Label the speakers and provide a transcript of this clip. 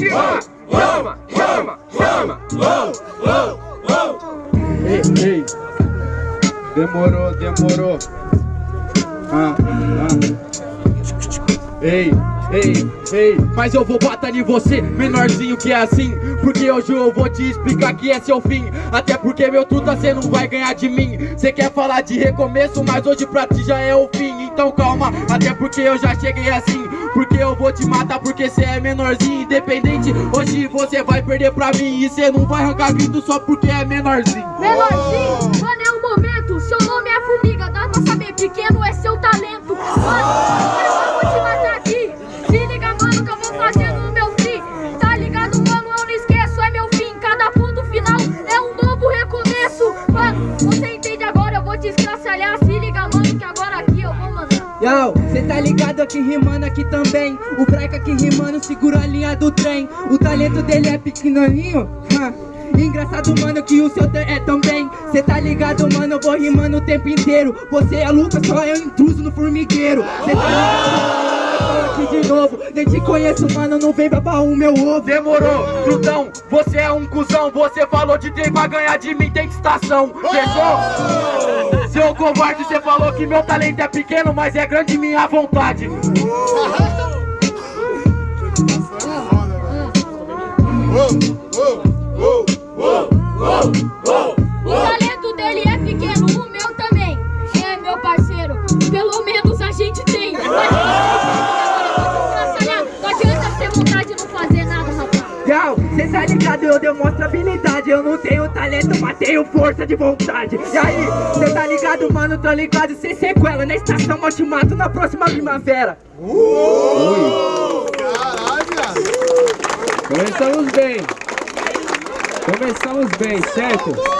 Speaker 1: Chama, chama, chama, chama.
Speaker 2: Ei, ei. Demorou, demorou. Ah, ah. Ei, ei, ei, mas eu vou bater em você, menorzinho que é assim. Porque hoje eu vou te explicar que é seu fim. Até porque meu truta cê não vai ganhar de mim. Cê quer falar de recomeço, mas hoje pra ti já é o fim. Então calma, até porque eu já cheguei assim Porque eu vou te matar porque cê é menorzinho Independente, hoje você vai perder pra mim E cê não vai arrancar grito só porque é menorzinho.
Speaker 3: Menorzinho, mano, é um momento. Seu nome é formiga, dá pra saber Pequeno é seu talento. Mano, eu vou te matar aqui. Se liga, mano, que eu vou fazer
Speaker 4: Yo, cê tá ligado aqui rimando aqui também. O Braca aqui rimando segura a linha do trem. O talento dele é pequenininho? Engraçado, mano, que o seu é também. Cê tá ligado, mano, eu vou rimando o tempo inteiro. Você é Lucas, só um intruso no formigueiro. Cê tá ligado, eu aqui de novo Nem te conheço, mano, não vem babar o meu ovo.
Speaker 2: Demorou, Trutão, você é um cuzão. Você falou de trem pra ganhar de mim, tem estação Fechou? Seu covarde, você falou que meu talento é pequeno Mas é grande minha vontade.
Speaker 3: O talento dele é pequeno, o meu também. É, meu parceiro, pelo menos a gente tem
Speaker 4: tá ligado, eu demonstro habilidade. Eu não tenho talento, mas tenho força de vontade. E aí, cê tá ligado, mano, tô ligado Cê sequela, na estação eu te mato na próxima primavera.
Speaker 5: Começamos bem. Começamos bem, certo?